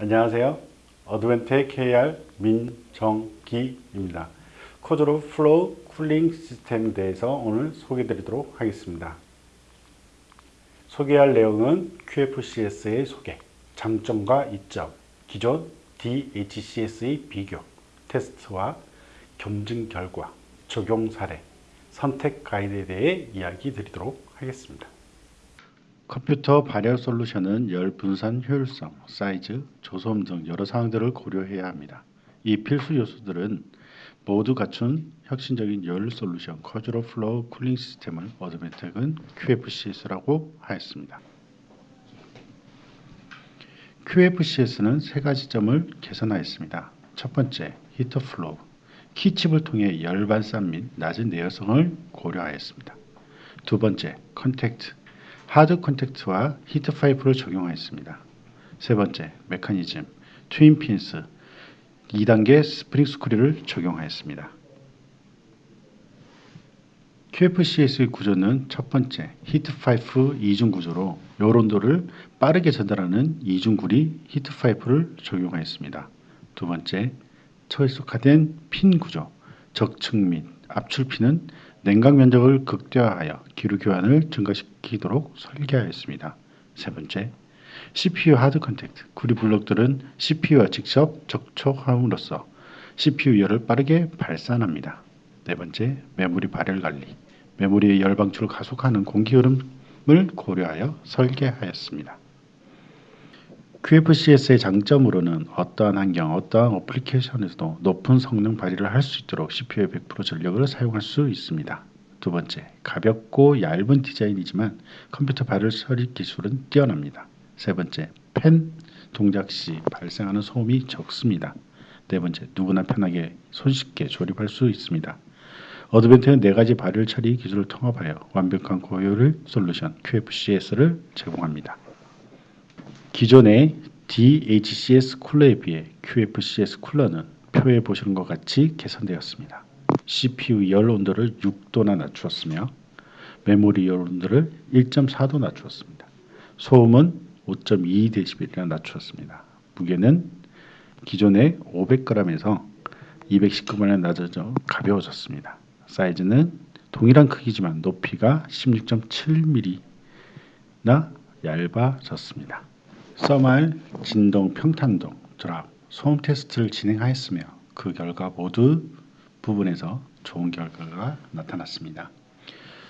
안녕하세요. 어드밴텍 KR 민정기입니다. Quadro Flow Cooling System에 대해서 오늘 소개해 드리도록 하겠습니다. 소개할 내용은 QFCS의 소개, 장점과 이점, 기존 DHCS의 비교, 테스트와 검증 결과, 적용 사례, 선택 가이드에 대해 이야기 드리도록 하겠습니다. 컴퓨터 발열 솔루션은 열 분산 효율성, 사이즈, 저소음 등 여러 사항들을 고려해야 합니다. 이 필수 요소들은 모두 갖춘 혁신적인 열 솔루션 Quadro Flow Cooling System을 어드밴텍은 QFCS라고 하였습니다. QFCS는 세 가지 점을 개선하였습니다. 첫 번째, heat flow. 키칩을 통해 열 발산 및 낮은 내열성을 고려하였습니다. 두 번째, contact. hard contact와 heat pipe를 적용하였습니다. 세 번째, 메커니즘, twin fins, 2단계 spring screw를 적용하였습니다. QFCS의 구조는 첫 번째, heat pipe 이중 구조로 열 온도를 빠르게 전달하는 이중구리 heat pipe를 적용하였습니다. 두 번째, 철속화된 핀 구조, 적층 및 압출핀은 냉각 면적을 극대화하여 기류 교환을 증가시키도록 설계하였습니다. 세 번째, CPU hard contact. 구리 블록들은 CPU와 직접 접촉함으로써 CPU 열을 빠르게 발산합니다. 네 번째, 메모리 발열 관리. 메모리의 열 방출을 가속하는 공기 흐름을 고려하여 설계하였습니다. QFCS의 장점으로는 어떠한 환경, 어떠한 application에서도 높은 성능 발휘를 할 수 있도록 CPU의 100% 전력을 사용할 수 있습니다. 두 번째, 가볍고 얇은 디자인이지만 컴퓨터 발열 처리 기술은 뛰어납니다. 세 번째, 팬 동작 시 발생하는 소음이 적습니다. 네 번째, 누구나 편하게 손쉽게 조립할 수 있습니다. 어드밴텍은 네 가지 발열 처리 기술을 통합하여 완벽한 고효율 솔루션 QFCS를 제공합니다. 기존의 DHCS 쿨러에 비해 QFCS 쿨러는 표에 보시는 것 같이 개선되었습니다. CPU 열 온도를 6도나 낮추었으며 메모리 열 온도를 1.4도 낮추었습니다. 소음은 5.2dB이나 낮추었습니다. 무게는 기존의 500g에서 219g에 낮아져 가벼워졌습니다. 사이즈는 동일한 크기지만 높이가 16.7mm나 얇아졌습니다. thermal, 진동, 평탄동, drop, 소음 테스트를 진행하였으며 그 결과 모두 부분에서 좋은 결과가 나타났습니다.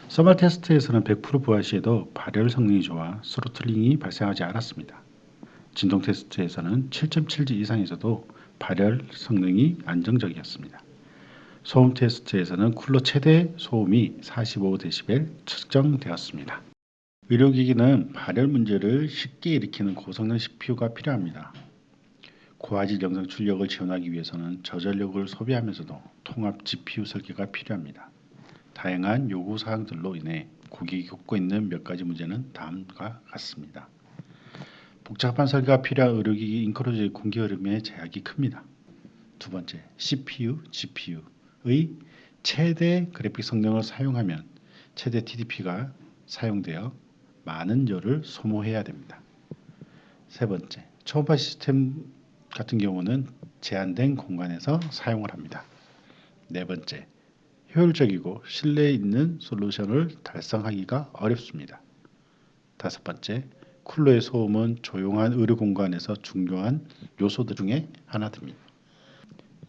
thermal 테스트에서는 100% 부하 시에도 발열 성능이 좋아 throttling이 발생하지 않았습니다. 진동 테스트에서는 7.7G 이상에서도 발열 성능이 안정적이었습니다. 소음 테스트에서는 쿨러 최대 소음이 45dB 측정되었습니다. 의료기기는 발열 문제를 쉽게 일으키는 고성능 CPU가 필요합니다. 고화질 영상 출력을 지원하기 위해서는 저전력을 소비하면서도 통합 GPU 설계가 필요합니다. 다양한 요구 사항들로 인해 고객이 겪고 있는 몇 가지 문제는 다음과 같습니다. 복잡한 설계가 필요한 의료기기 인크로즈의 공기 흐름의 제약이 큽니다. 두 번째, CPU, GPU의 최대 그래픽 성능을 사용하면 최대 TDP가 사용되어 많은 열을 소모해야 됩니다. 세 번째, 초음파 시스템 같은 경우는 제한된 공간에서 사용을 합니다. 네 번째, 효율적이고 신뢰 있는 솔루션을 달성하기가 어렵습니다. 다섯 번째, 쿨러의 소음은 조용한 의료 공간에서 중요한 요소들 중에 하나입니다.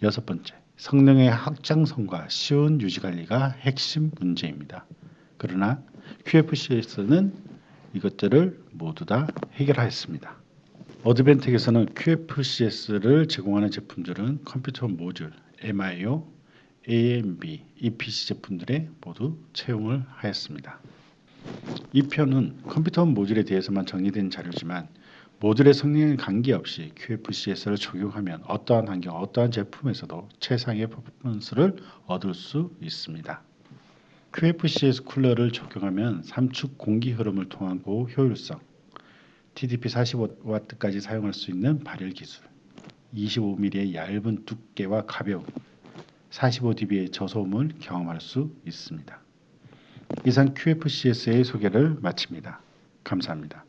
여섯 번째, 성능의 확장성과 쉬운 유지 관리가 핵심 문제입니다. 그러나 QFC에서는 이것들을 모두 다 해결하였습니다. 어드벤텍에서는 QFCS를 제공하는 제품들은 컴퓨터 모듈, MIO, AMB, EPC 제품들에 모두 채용을 하였습니다. 이 편은 컴퓨터 모듈에 대해서만 정리된 자료지만 모듈의 성능에 관계없이 QFCS를 적용하면 어떠한 환경, 어떠한 제품에서도 최상의 퍼포먼스를 얻을 수 있습니다. QFCS 쿨러를 적용하면 3축 공기 흐름을 통한 고효율성, TDP 45W까지 사용할 수 있는 발열 기술, 25mm의 얇은 두께와 가벼움, 45dB의 저소음을 경험할 수 있습니다. 이상 QFCS의 소개를 마칩니다. 감사합니다.